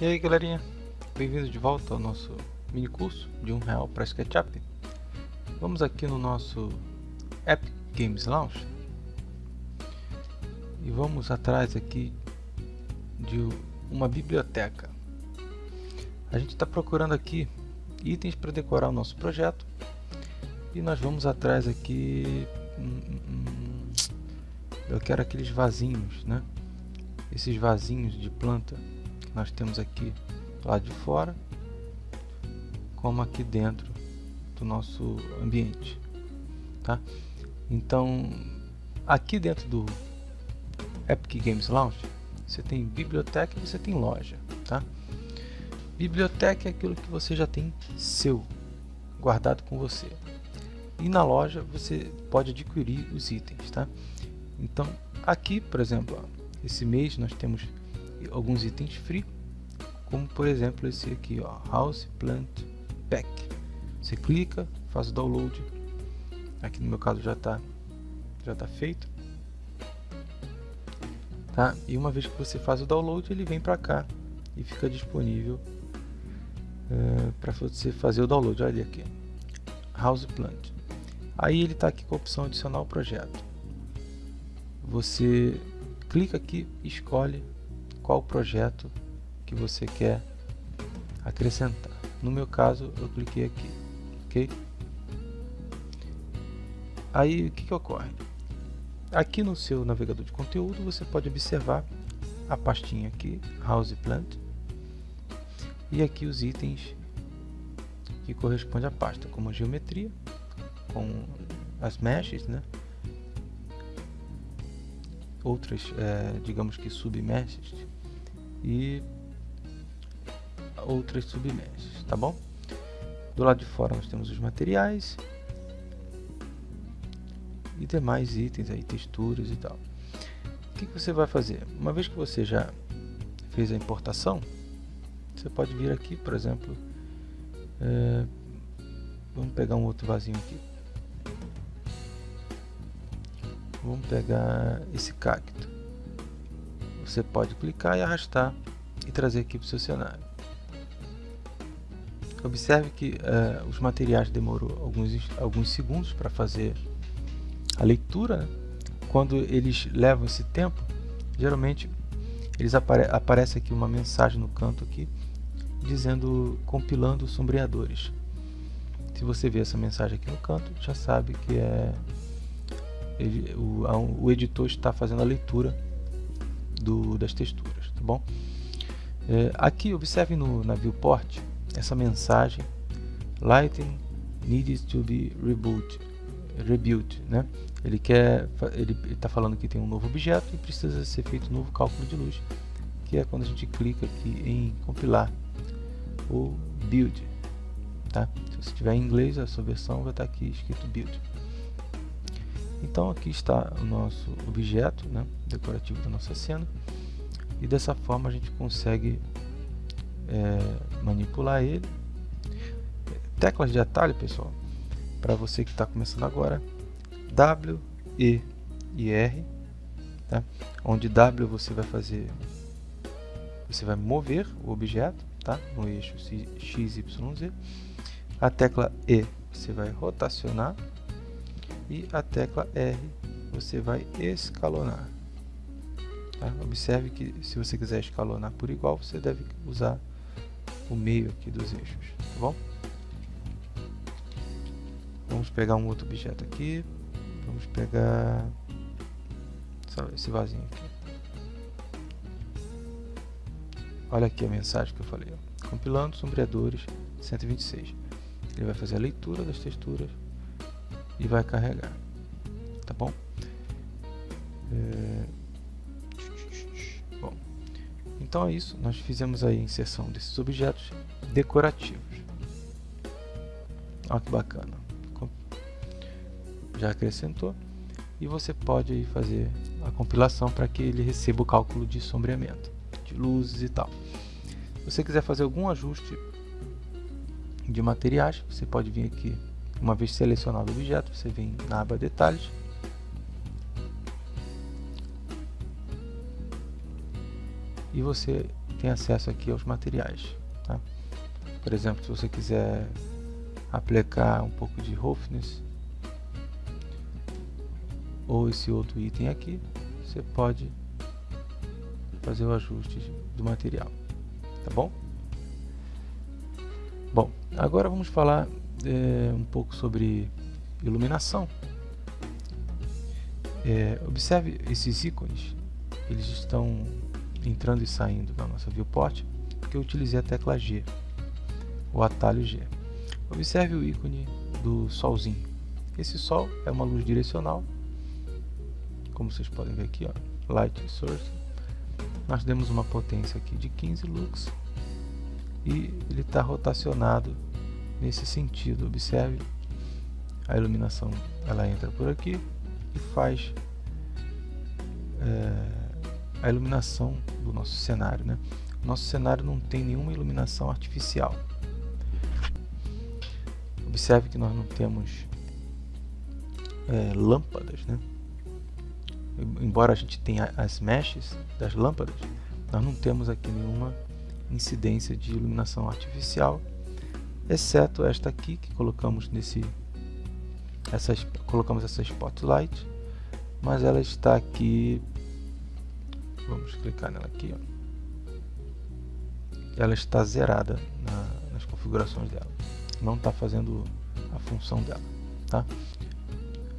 E aí galerinha, bem-vindos de volta ao nosso mini curso de um real para SketchUp. Vamos aqui no nosso Epic Games Launch e vamos atrás aqui de uma biblioteca. A gente está procurando aqui itens para decorar o nosso projeto. E nós vamos atrás aqui hum, hum, hum, eu quero aqueles vasinhos né? Esses vasinhos de planta nós temos aqui lá de fora, como aqui dentro do nosso ambiente, tá? Então, aqui dentro do Epic Games Launch, você tem biblioteca e você tem loja, tá? Biblioteca é aquilo que você já tem seu, guardado com você. E na loja você pode adquirir os itens, tá? Então, aqui, por exemplo, ó, esse mês nós temos alguns itens free, como por exemplo esse aqui, ó, House Plant Pack. Você clica, faz o download. Aqui no meu caso já está já tá feito. Tá? E uma vez que você faz o download, ele vem para cá e fica disponível uh, eh, para você fazer o download. Olha aqui, House Plant. Aí ele está aqui com a opção adicionar o projeto. Você clica aqui, escolhe qual projeto que você quer acrescentar. No meu caso, eu cliquei aqui, ok? Aí, o que, que ocorre? Aqui no seu navegador de conteúdo, você pode observar a pastinha aqui, House Plant, e aqui os itens que correspondem à pasta, como a geometria, com as meshes, né? outras, é, digamos que submeshes e outras submeshes, tá bom? Do lado de fora nós temos os materiais e demais itens aí, texturas e tal. O que, que você vai fazer? Uma vez que você já fez a importação, você pode vir aqui, por exemplo, é, vamos pegar um outro vasinho aqui. Vamos pegar esse cacto. Você pode clicar e arrastar e trazer aqui para o seu cenário. Observe que uh, os materiais demorou alguns, alguns segundos para fazer a leitura. Né? Quando eles levam esse tempo, geralmente eles apare aparece aqui uma mensagem no canto aqui dizendo compilando sombreadores. Se você vê essa mensagem aqui no canto, já sabe que é ele, o, o editor está fazendo a leitura do, das texturas, tá bom? É, aqui observe no, na viewport essa mensagem Lighting needs to be reboot, rebuilt, né? Ele quer, ele está falando que tem um novo objeto e precisa ser feito um novo cálculo de luz, que é quando a gente clica aqui em compilar ou build, tá? Se você tiver em inglês, a sua versão vai estar aqui escrito build. Então aqui está o nosso objeto né, decorativo da nossa cena e dessa forma a gente consegue é, manipular ele. Teclas de atalho, pessoal, para você que está começando agora, W, E e R, tá? onde W você vai fazer, você vai mover o objeto tá? no eixo X, Y, Z. A tecla E você vai rotacionar e a tecla R você vai escalonar. Tá? Observe que se você quiser escalonar por igual, você deve usar o meio aqui dos eixos, tá bom? Vamos pegar um outro objeto aqui. Vamos pegar esse vasinho aqui. Olha aqui a mensagem que eu falei. Ó. Compilando sombreadores 126. Ele vai fazer a leitura das texturas e vai carregar, tá bom? É... Então é isso, nós fizemos aí a inserção desses objetos decorativos. Olha que bacana, já acrescentou e você pode fazer a compilação para que ele receba o cálculo de sombreamento, de luzes e tal. Se você quiser fazer algum ajuste de materiais, você pode vir aqui uma vez selecionado o objeto, você vem na aba Detalhes. E você tem acesso aqui aos materiais. Tá? Por exemplo, se você quiser aplicar um pouco de roughness ou esse outro item aqui, você pode fazer o ajuste do material, tá bom? Bom, agora vamos falar é, um pouco sobre iluminação. É, observe esses ícones, eles estão entrando e saindo da nossa viewport, porque eu utilizei a tecla G, o atalho G. Observe o ícone do solzinho. Esse sol é uma luz direcional, como vocês podem ver aqui, ó, light source. Nós demos uma potência aqui de 15 lux e ele está rotacionado nesse sentido. Observe a iluminação, ela entra por aqui e faz é, a iluminação do nosso cenário. Né? Nosso cenário não tem nenhuma iluminação artificial. Observe que nós não temos é, lâmpadas, né? Embora a gente tenha as meshes das lâmpadas, nós não temos aqui nenhuma incidência de iluminação artificial, exceto esta aqui que colocamos nesse essas colocamos essa spotlight, mas ela está aqui vamos clicar nela aqui, ó. ela está zerada na, nas configurações dela, não está fazendo a função dela, tá?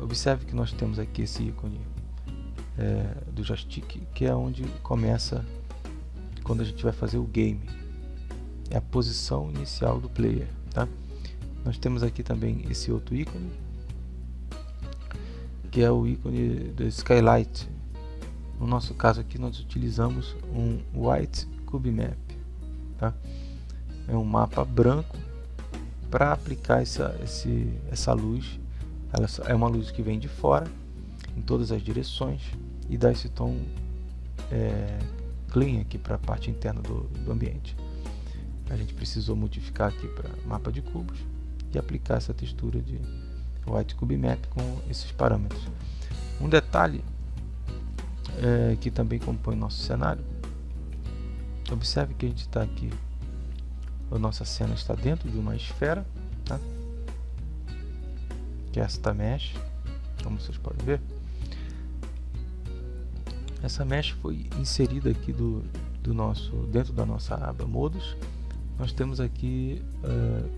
Observe que nós temos aqui esse ícone é, do joystick, que é onde começa quando a gente vai fazer o game. É a posição inicial do player. Tá? Nós temos aqui também esse outro ícone, que é o ícone do Skylight. No nosso caso aqui nós utilizamos um White Cube Map. Tá? É um mapa branco para aplicar essa, esse, essa luz. Ela é uma luz que vem de fora, em todas as direções, e dá esse tom é, clean aqui para a parte interna do, do ambiente. A gente precisou modificar aqui para mapa de cubos e aplicar essa textura de White Cube Map com esses parâmetros. Um detalhe é, que também compõe nosso cenário, observe que a gente está aqui, a nossa cena está dentro de uma esfera, tá? que é esta mesh, como vocês podem ver. Essa mesh foi inserida aqui do, do nosso, dentro da nossa aba modos. Nós temos aqui uh,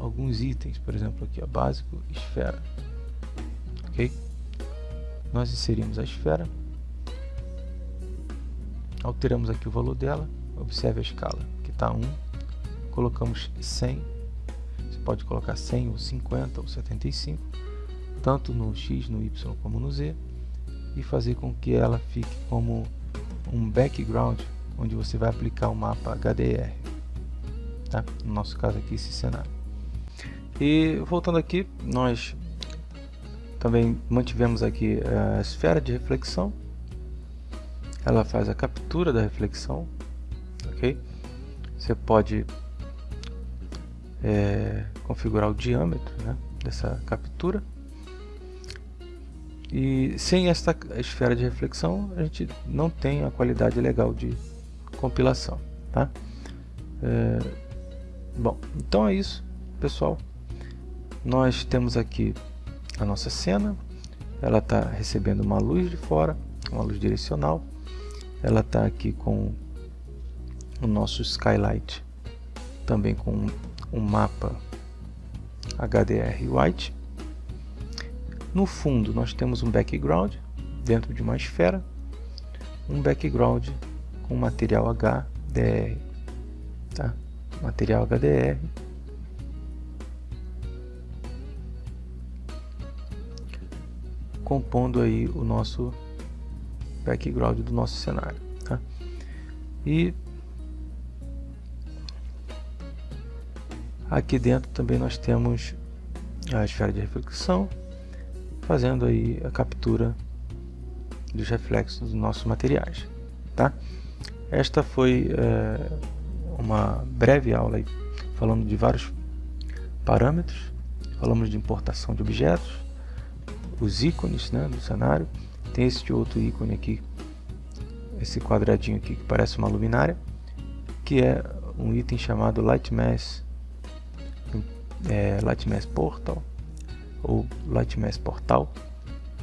alguns itens, por exemplo aqui, a básico, esfera. Ok? Nós inserimos a esfera, alteramos aqui o valor dela, observe a escala, que está 1, colocamos 100, você pode colocar 100 ou 50 ou 75, tanto no X, no Y como no Z, e fazer com que ela fique como um background onde você vai aplicar o mapa HDR tá? no nosso caso aqui esse cenário e voltando aqui nós também mantivemos aqui a esfera de reflexão ela faz a captura da reflexão ok você pode é, configurar o diâmetro né, dessa captura e sem esta esfera de reflexão, a gente não tem a qualidade legal de compilação. Tá? É, bom, então é isso, pessoal. Nós temos aqui a nossa cena. Ela está recebendo uma luz de fora, uma luz direcional. Ela está aqui com o nosso skylight, também com um mapa HDR White no fundo nós temos um background dentro de uma esfera, um background com material HDR, tá? Material HDR. Compondo aí o nosso background do nosso cenário, tá? E aqui dentro também nós temos a esfera de reflexão fazendo aí a captura dos reflexos dos nossos materiais. Tá? Esta foi é, uma breve aula aí, falando de vários parâmetros, falamos de importação de objetos, os ícones né, do cenário, tem este outro ícone aqui esse quadradinho aqui que parece uma luminária, que é um item chamado Light Mass, é, Portal ou Light Mass Portal,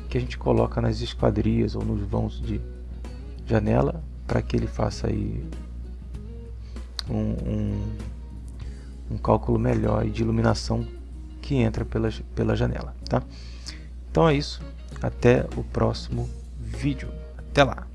que a gente coloca nas esquadrias ou nos vãos de janela para que ele faça aí um, um, um cálculo melhor de iluminação que entra pela, pela janela. Tá? Então é isso, até o próximo vídeo. Até lá!